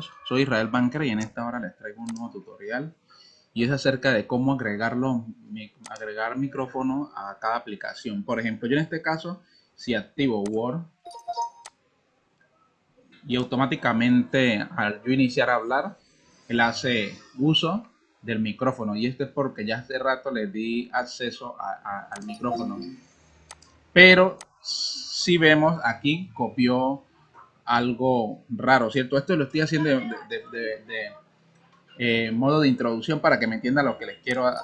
soy Israel Banker y en esta hora les traigo un nuevo tutorial y es acerca de cómo agregarlo, agregar micrófono a cada aplicación. Por ejemplo, yo en este caso, si activo Word y automáticamente al yo iniciar a hablar, él hace uso del micrófono y esto es porque ya hace rato le di acceso al micrófono. Pero si vemos aquí copió algo raro, ¿cierto? Esto lo estoy haciendo de, eh, modo de introducción para que me entiendan lo que les quiero eh,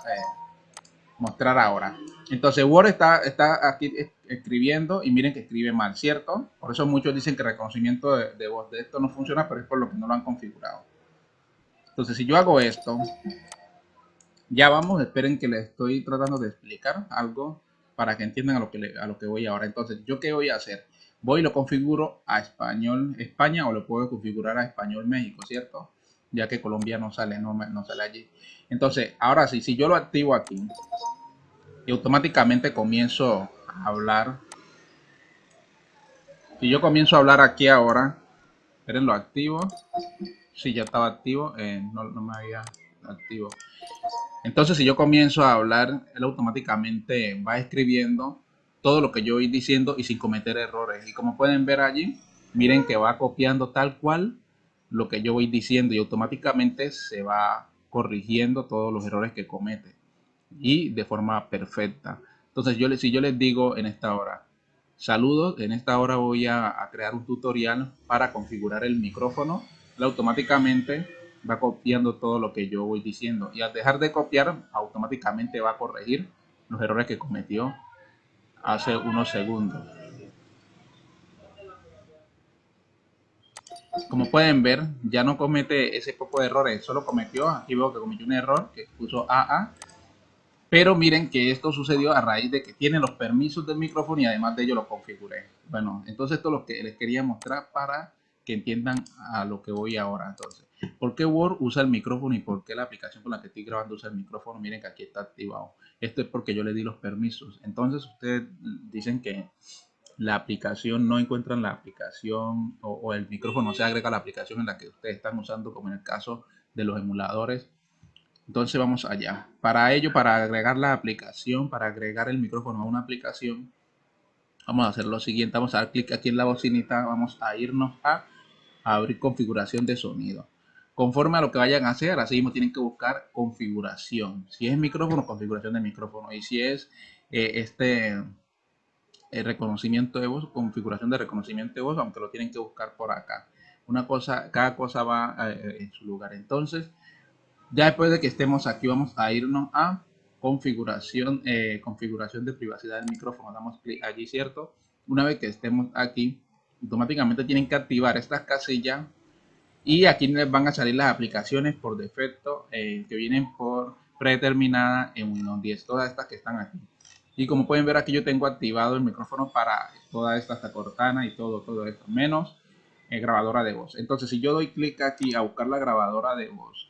mostrar ahora. Entonces Word está, está aquí escribiendo y miren que escribe mal, ¿cierto? Por eso muchos dicen que reconocimiento de, de voz de esto no funciona, pero es por lo que no lo han configurado. Entonces si yo hago esto, ya vamos, esperen que les estoy tratando de explicar algo para que entiendan a lo que, a lo que voy ahora. Entonces, ¿yo qué voy a hacer? Voy y lo configuro a español España o lo puedo configurar a español México, ¿cierto? Ya que Colombia no sale, no, no sale allí. Entonces, ahora sí, si yo lo activo aquí y automáticamente comienzo a hablar. Si yo comienzo a hablar aquí ahora, esperen, lo activo. Si ya estaba activo, eh, no, no me había activo. Entonces, si yo comienzo a hablar, él automáticamente va escribiendo todo lo que yo voy diciendo y sin cometer errores. Y como pueden ver allí, miren que va copiando tal cual lo que yo voy diciendo y automáticamente se va corrigiendo todos los errores que comete y de forma perfecta. Entonces, yo si yo les digo en esta hora, saludos, en esta hora voy a, crear un tutorial para configurar el micrófono, automáticamente va copiando todo lo que yo voy diciendo y al dejar de copiar, automáticamente va a corregir los errores que cometió hace unos segundos. Como pueden ver, ya no comete ese poco de errores, solo cometió, aquí veo que cometió un error que puso AA, pero miren que esto sucedió a raíz de que tiene los permisos del micrófono y además de ello lo configuré. Bueno, entonces esto es lo que les quería mostrar para que entiendan a lo que voy ahora. Entonces, ¿por qué Word usa el micrófono y por qué la aplicación con la que estoy grabando usa el micrófono? Miren que aquí está activado. Esto es porque yo le di los permisos. Entonces ustedes dicen que la aplicación no encuentran la aplicación o, el micrófono se agrega a la aplicación en la que ustedes están usando, como en el caso de los emuladores. Entonces vamos allá. Para ello, para agregar la aplicación, para agregar el micrófono a una aplicación, vamos a hacer lo siguiente. Vamos a dar clic aquí en la bocinita. Vamos a irnos a abrir configuración de sonido. Conforme a lo que vayan a hacer, así mismo tienen que buscar configuración. Si es micrófono, configuración de micrófono. Y si es eh, este eh, reconocimiento de voz, configuración de reconocimiento de voz, aunque lo tienen que buscar por acá. Una cosa, cada cosa va eh, en su lugar. Entonces, ya después de que estemos aquí, vamos a irnos a configuración, configuración de privacidad del micrófono. Damos clic allí, ¿cierto? Una vez que estemos aquí, automáticamente tienen que activar estas casillas y aquí les van a salir las aplicaciones por defecto eh, que vienen por predeterminada en Windows 10, todas estas que están aquí. Y como pueden ver aquí yo tengo activado el micrófono para toda esta hasta Cortana y todo, todo esto, menos eh, grabadora de voz. Entonces si yo doy clic aquí a buscar la grabadora de voz,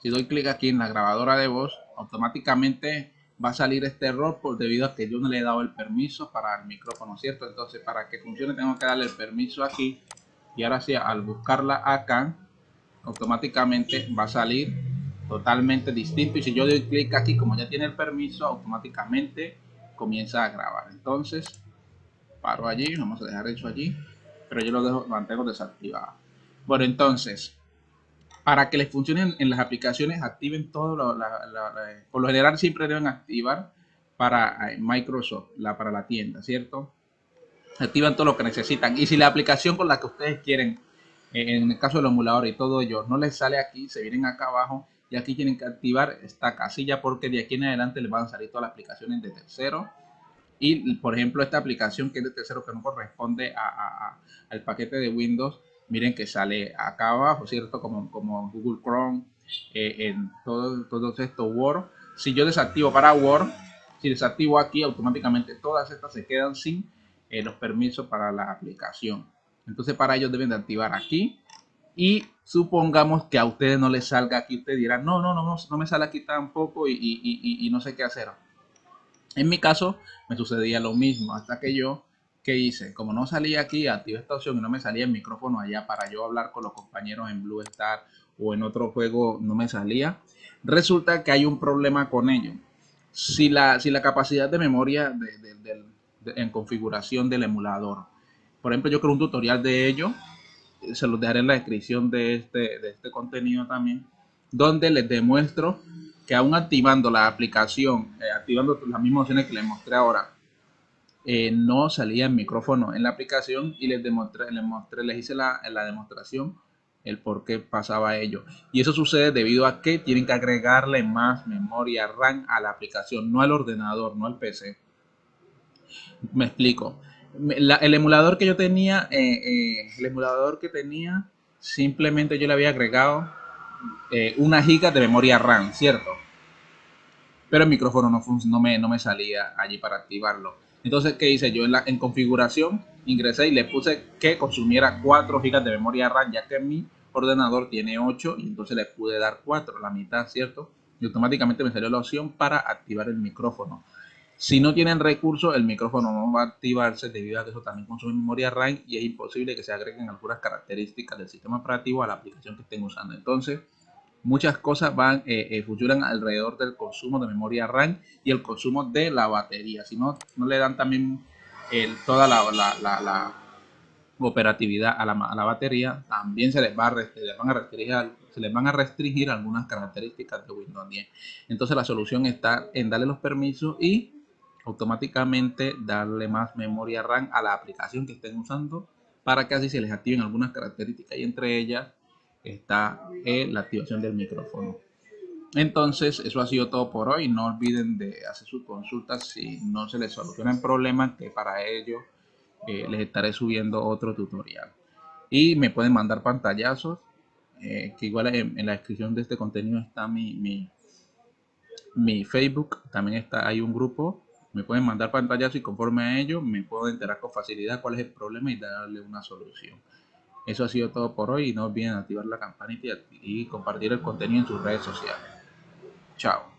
si doy clic aquí en la grabadora de voz, automáticamente va a salir este error por debido a que yo no le he dado el permiso para el micrófono, ¿cierto? Entonces para que funcione tengo que darle el permiso aquí y ahora sí al buscarla acá automáticamente va a salir totalmente distinto. Y si yo doy clic aquí como ya tiene el permiso automáticamente comienza a grabar. Entonces paro allí vamos a dejar eso allí pero yo lo dejo mantengo desactivado. Bueno entonces para que les funcionen en las aplicaciones activen todo lo, por lo general siempre deben activar para eh, Microsoft la para la tienda cierto activan todo lo que necesitan. Y si la aplicación con la que ustedes quieren, eh, en el caso del emulador y todo ello, no les sale aquí, se vienen acá abajo y aquí tienen que activar esta casilla porque de aquí en adelante les van a salir todas las aplicaciones de tercero. Y por ejemplo, esta aplicación que es de tercero que no corresponde a, al paquete de Windows, miren que sale acá abajo, ¿cierto? Como, como Google Chrome, eh, en todo, todo esto Word. Si yo desactivo para Word, si desactivo aquí, automáticamente todas estas se quedan sin eh, los permisos para la aplicación. Entonces para ellos deben de activar aquí y supongamos que a ustedes no les salga aquí, ustedes dirán, no, no, no, no, me sale aquí tampoco y, y, y, no sé qué hacer. En mi caso me sucedía lo mismo hasta que yo ¿qué hice? Como no salía aquí, activé esta opción y no me salía el micrófono allá para yo hablar con los compañeros en Blue Star o en otro juego, no me salía. Resulta que hay un problema con ello. Si la, si la capacidad de memoria en configuración del emulador, por ejemplo, yo creo un tutorial de ello, se los dejaré en la descripción de este, de este contenido también, donde les demuestro que aún activando la aplicación, eh, activando las mismas opciones que les mostré ahora, eh, no salía el micrófono en la aplicación y les demostré, les mostré, les hice la, la demostración el por qué pasaba ello. Y eso sucede debido a que tienen que agregarle más memoria RAM a la aplicación, no al ordenador, no al PC. Me explico. el emulador que yo tenía, eh, el emulador que tenía, simplemente yo le había agregado eh, una giga de memoria RAM, ¿cierto? Pero el micrófono no, no, me, no me salía allí para activarlo. Entonces, ¿qué hice yo? En, la, en configuración ingresé y le puse que consumiera 4 GB de memoria RAM, ya que mi ordenador tiene 8 y entonces le pude dar 4, la mitad, ¿cierto? Y automáticamente me salió la opción para activar el micrófono. Si no tienen recursos, el micrófono no va a activarse debido a que eso también consume memoria RAM y es imposible que se agreguen algunas características del sistema operativo a la aplicación que estén usando. Entonces, muchas cosas van, eh, eh, funcionan alrededor del consumo de memoria RAM y el consumo de la batería. Si no, no le dan también toda la, la, operatividad a la, a la, batería, también se les, va a restringir, se les van a restringir algunas características de Windows 10. Entonces la solución está en darle los permisos y automáticamente darle más memoria RAM a la aplicación que estén usando para que así se les activen algunas características y entre ellas está la activación del micrófono. Entonces, eso ha sido todo por hoy. No olviden de hacer sus consultas si no se les soluciona el problema, que para ello eh, les estaré subiendo otro tutorial. Y me pueden mandar pantallazos, eh, que igual en, la descripción de este contenido está mi, mi, mi Facebook. También está, hay un grupo me pueden mandar pantallazos y conforme a ello me puedo enterar con facilidad cuál es el problema y darle una solución. Eso ha sido todo por hoy y no olviden activar la campanita y compartir el contenido en sus redes sociales. Chao.